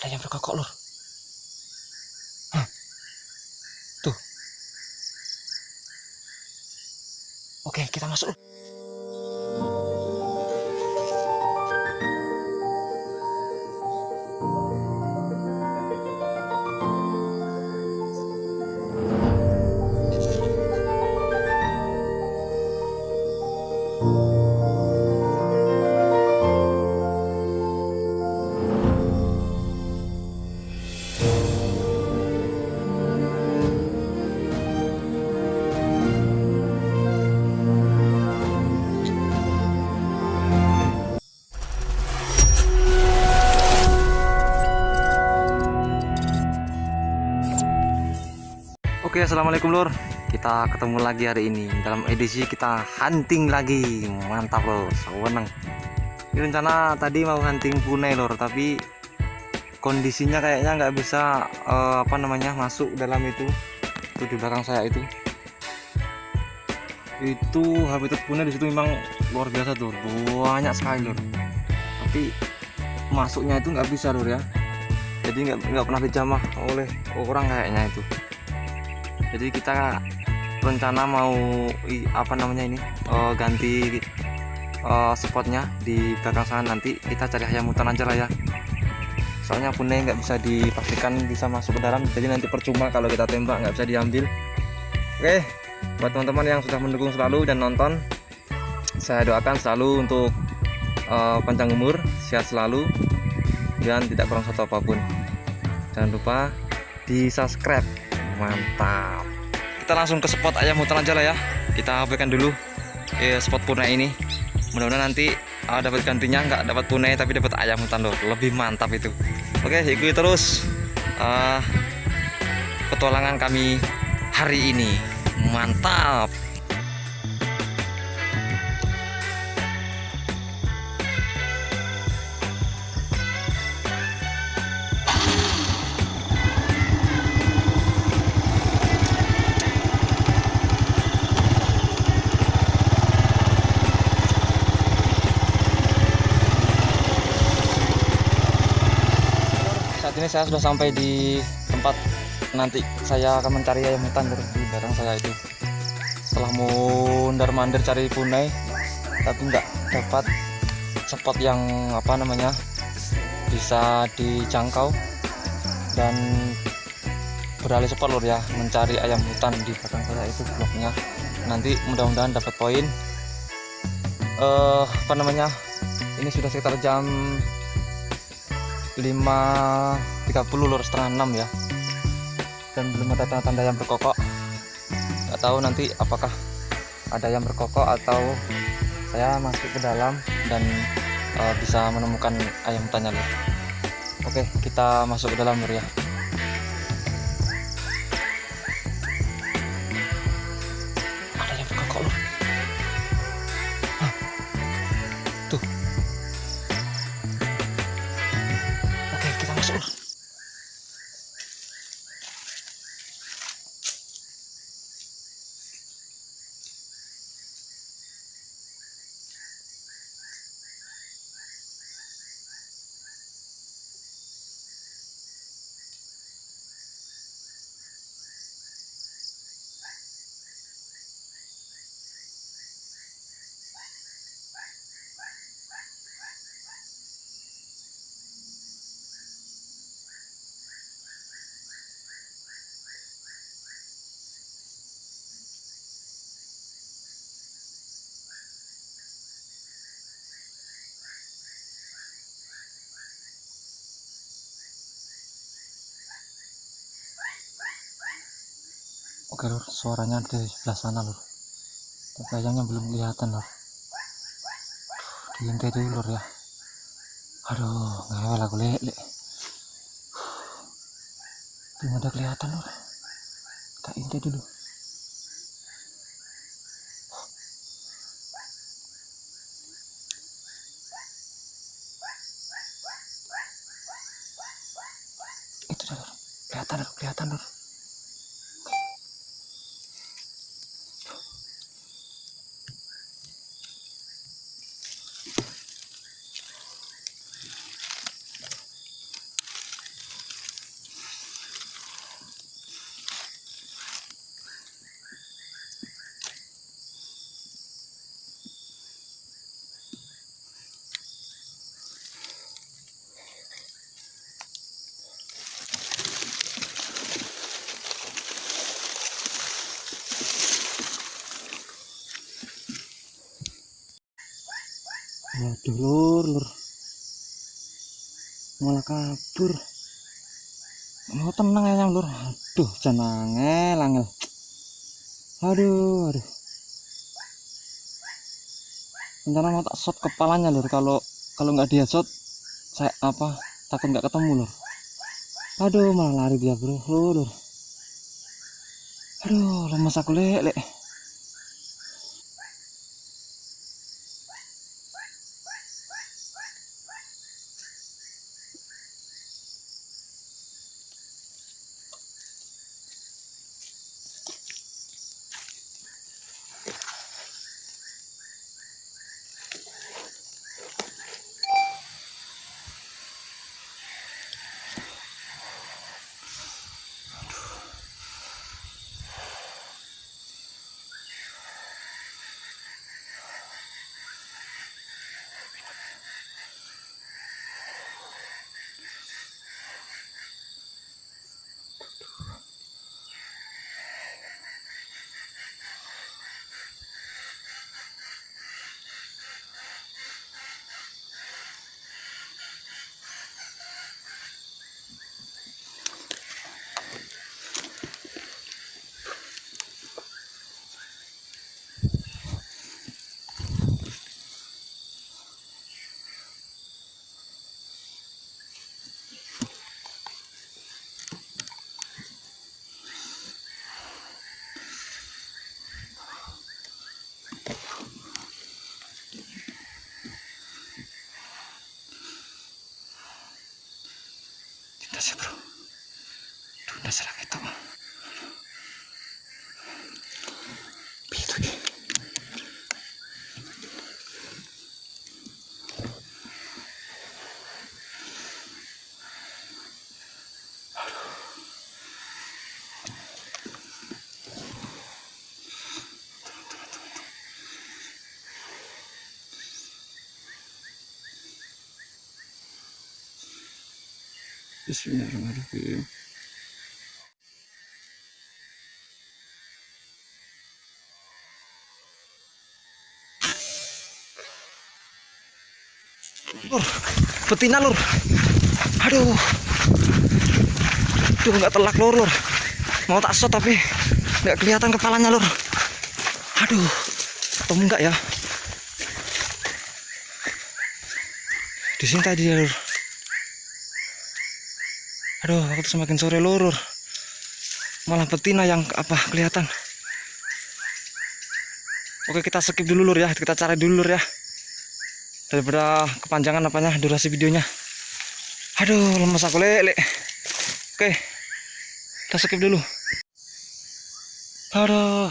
Ada yang berkokok, Lur. Hah. Tuh. Oke, kita masuk. Lur. Assalamualaikum lur. Kita ketemu lagi hari ini dalam edisi kita hunting lagi. Mantap lur, seneng. Ini rencana tadi mau hunting punai lur, tapi kondisinya kayaknya nggak bisa eh, apa namanya masuk dalam itu. Itu di belakang saya itu. Itu habitat punai di situ memang luar biasa tuh, banyak sekali lur. Tapi masuknya itu nggak bisa lur ya. Jadi nggak nggak pernah dijamah oleh orang kayaknya itu jadi kita rencana mau apa namanya ini eh, ganti eh, spotnya di belakang sana nanti. Kita cari ayam hutan aja lah ya. Soalnya punai nggak bisa dipastikan bisa masuk ke dalam. Jadi nanti percuma kalau kita tembak nggak bisa diambil. Oke buat teman-teman yang sudah mendukung selalu dan nonton saya doakan selalu untuk eh, panjang umur sehat selalu dan tidak kurang satu apa pun. Jangan lupa di subscribe mantap. Kita langsung ke spot ayam hutan aja lah ya. Kita berikan dulu eh, spot punai ini. Mudah-mudahan nanti ah, dapat gantinya nggak dapat punai tapi dapat ayam hutan loh. Lebih mantap itu. Oke ikuti terus ah, petualangan kami hari ini. Mantap saya sudah sampai di tempat nanti saya akan mencari ayam hutan Lur, di belakang saya itu. Setelah mundar mandir cari punai tapi nggak dapat spot yang apa namanya bisa dijangkau dan beralih spot lur ya mencari ayam hutan di belakang saya itu bloknya. Nanti mudah-mudahan dapat poin. Eh apa namanya ini sudah sekitar jam 5.30 lur setengah 6 ya. Dan belum ada tanda-tanda yang berkokok. Nggak tahu nanti apakah ada yang berkokok atau saya masuk ke dalam dan eh, bisa menemukan ayam lur oke kita masuk ke dalam ya Oke suaranya dari sebelah sana lur. Tapi ayamnya belum kelihatan lur. Diintai dulu lur ya. Aduh, ngewel aku lele. Belum ada kelihatan lur. Kita intai dulu. Itu dah lur. Kelihatan lur, kelihatan lur. Aduh lur lur. Malah kabur. Mau tenang ya lur. Aduh jangan angel. Aduh aduh. Rencana mau tak shot kepalanya lur kalau kalau nggak dia shot saya apa takut nggak ketemu lur. Aduh malah lari dia bro lur. Aduh lemas aku lek lek. Bismillahirrahmanirrahim. Lur, betina lur. Aduh. Aduh nggak telak lur lur. Mau tak shot tapi nggak kelihatan kepalanya lur. Aduh. Ketemu nggak ya? Di sini tadi lur. Aduh, waktu semakin sore lur. lur. Malah betina yang apa kelihatan. Oke kita skip dulu lur ya, kita cari dulu lur ya daripada kepanjangan apanya durasi videonya aduh lemes aku lele oke kita skip dulu aduh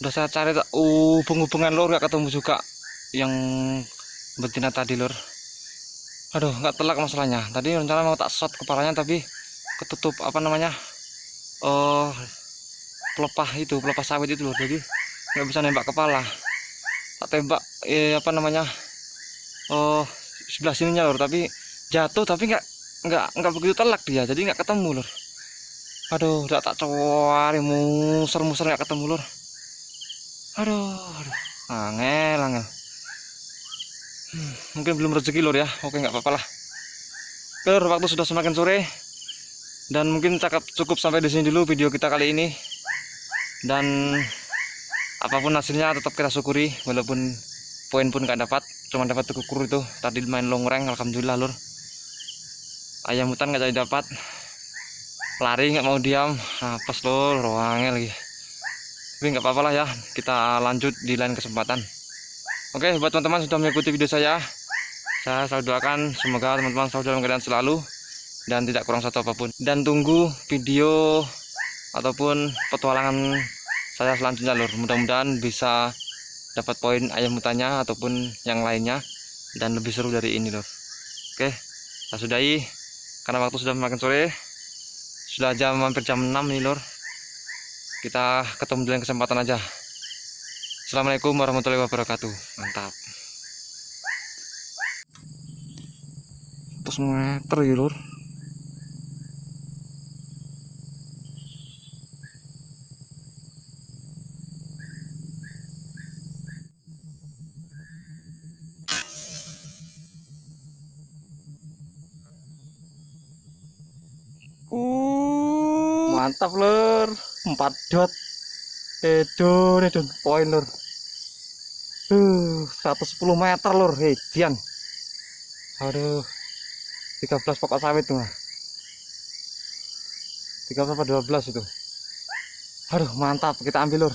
udah saya cari tak uh, hubung-hubungan lor gak ketemu juga yang betina tadi lor aduh nggak telak masalahnya. Tadi rencana mau tak shot kepalanya tapi ketutup apa namanya oh pelepah itu pelepah sawit itu loh. Jadi nggak bisa nembak kepala. Tak tembak eh, apa namanya oh sebelah sininya lor tapi jatuh tapi nggak nggak nggak begitu telak dia. Jadi nggak ketemu lor aduh udah tak cowari muser muser nggak ketemu lor aduh, aduh. angel angel mungkin belum rezeki lor ya. Oke nggak apa-apa lah. Lor waktu sudah semakin sore. Dan mungkin cakap cukup sampai di sini dulu video kita kali ini. Dan apa pun hasilnya tetap kita syukuri walaupun poin pun gak dapat. Cuma dapat kukur itu. Tadi main long rank alhamdulillah lur. Ayam hutan nggak jadi dapat. Lari nggak mau diam. Pas lur ruangnya lagi. Tapi nggak apa-apa lah ya. Kita lanjut di lain kesempatan oke buat teman-teman sudah mengikuti video saya saya selalu doakan semoga teman-teman selalu dalam keadaan selalu dan tidak kurang satu apa pun. Dan tunggu video ataupun petualangan saya selanjutnya lur. Mudah-mudahan bisa dapat poin ayam hutannya ataupun yang lainnya dan lebih seru dari ini lor oke kita sudahi karena waktu sudah makin sore. Sudah jam hampir jam 6 nih lor kita ketemu lain kesempatan aja Assalamualaikum warahmatullahi wabarakatuh. Mantap. Terus meter ya Uh, mantap lor 4 dot edun edun poin lur. Uh 110 meter lur. Hedian aduh. 13 pokok sawit tuh mah 13 apa 12 itu? Aduh mantap. Kita ambil lur